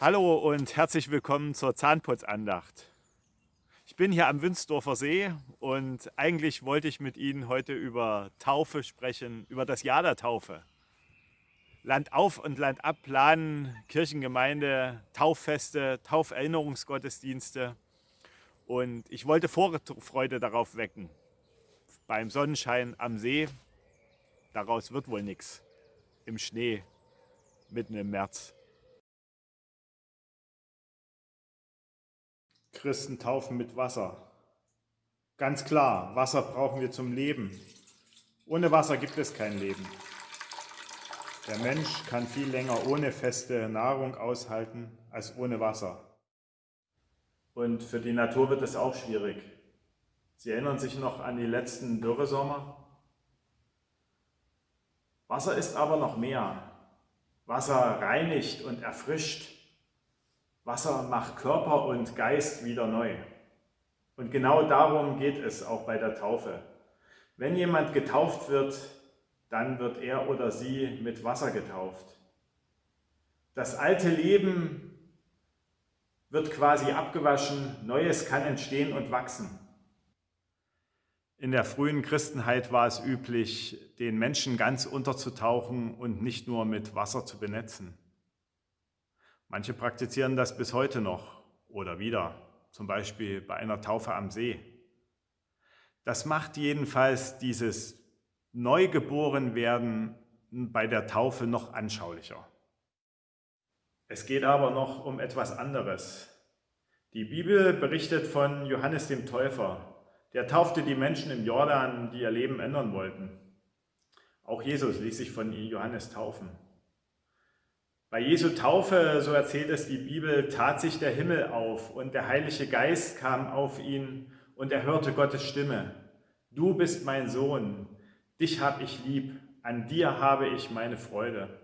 Hallo und herzlich willkommen zur Zahnputzandacht. Ich bin hier am Wünsdorfer See und eigentlich wollte ich mit Ihnen heute über Taufe sprechen, über das Jahr der Taufe. Land auf und Land ab planen, Kirchengemeinde, Tauffeste, Tauferinnerungsgottesdienste und ich wollte Vorfreude darauf wecken. Beim Sonnenschein am See, daraus wird wohl nichts. Im Schnee, mitten im März. Christen taufen mit Wasser. Ganz klar, Wasser brauchen wir zum Leben. Ohne Wasser gibt es kein Leben. Der Mensch kann viel länger ohne feste Nahrung aushalten als ohne Wasser. Und für die Natur wird es auch schwierig. Sie erinnern sich noch an die letzten Dürresommer? Wasser ist aber noch mehr. Wasser reinigt und erfrischt. Wasser macht Körper und Geist wieder neu. Und genau darum geht es auch bei der Taufe. Wenn jemand getauft wird, dann wird er oder sie mit Wasser getauft. Das alte Leben wird quasi abgewaschen, Neues kann entstehen und wachsen. In der frühen Christenheit war es üblich, den Menschen ganz unterzutauchen und nicht nur mit Wasser zu benetzen. Manche praktizieren das bis heute noch oder wieder, zum Beispiel bei einer Taufe am See. Das macht jedenfalls dieses Neugeborenwerden bei der Taufe noch anschaulicher. Es geht aber noch um etwas anderes. Die Bibel berichtet von Johannes dem Täufer. Der taufte die Menschen im Jordan, die ihr Leben ändern wollten. Auch Jesus ließ sich von Johannes taufen. Bei Jesu Taufe, so erzählt es die Bibel, tat sich der Himmel auf und der Heilige Geist kam auf ihn und er hörte Gottes Stimme. Du bist mein Sohn, dich habe ich lieb, an dir habe ich meine Freude.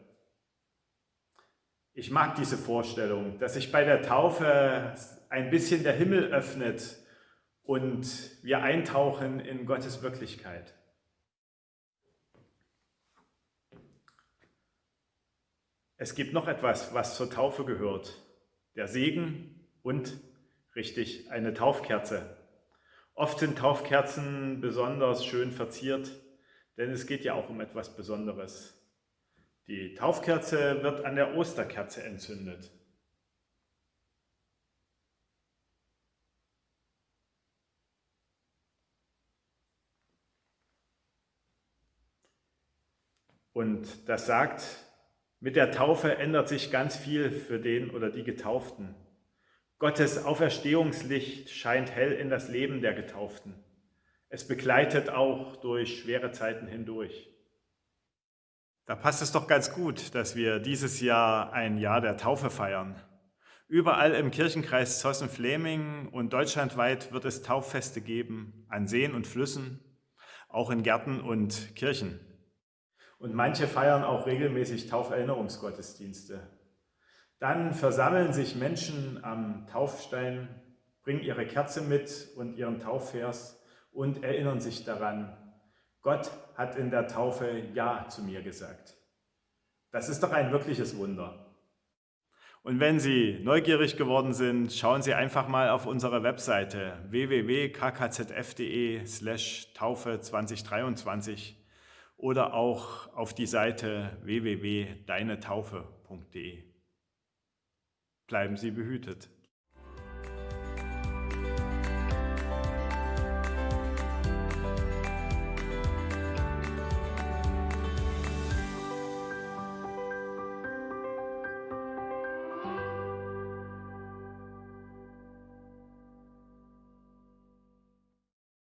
Ich mag diese Vorstellung, dass sich bei der Taufe ein bisschen der Himmel öffnet und wir eintauchen in Gottes Wirklichkeit. Es gibt noch etwas, was zur Taufe gehört. Der Segen und, richtig, eine Taufkerze. Oft sind Taufkerzen besonders schön verziert, denn es geht ja auch um etwas Besonderes. Die Taufkerze wird an der Osterkerze entzündet. Und das sagt, mit der Taufe ändert sich ganz viel für den oder die Getauften. Gottes Auferstehungslicht scheint hell in das Leben der Getauften. Es begleitet auch durch schwere Zeiten hindurch. Da passt es doch ganz gut, dass wir dieses Jahr ein Jahr der Taufe feiern. Überall im Kirchenkreis Zossen-Fleming und deutschlandweit wird es Tauffeste geben, an Seen und Flüssen, auch in Gärten und Kirchen. Und manche feiern auch regelmäßig Tauferinnerungsgottesdienste. Dann versammeln sich Menschen am Taufstein, bringen ihre Kerze mit und ihren Taufvers und erinnern sich daran, Gott hat in der Taufe Ja zu mir gesagt. Das ist doch ein wirkliches Wunder. Und wenn Sie neugierig geworden sind, schauen Sie einfach mal auf unsere Webseite www.kkzf.de slash Taufe 2023 oder auch auf die Seite www.deinetaufe.de. Bleiben Sie behütet.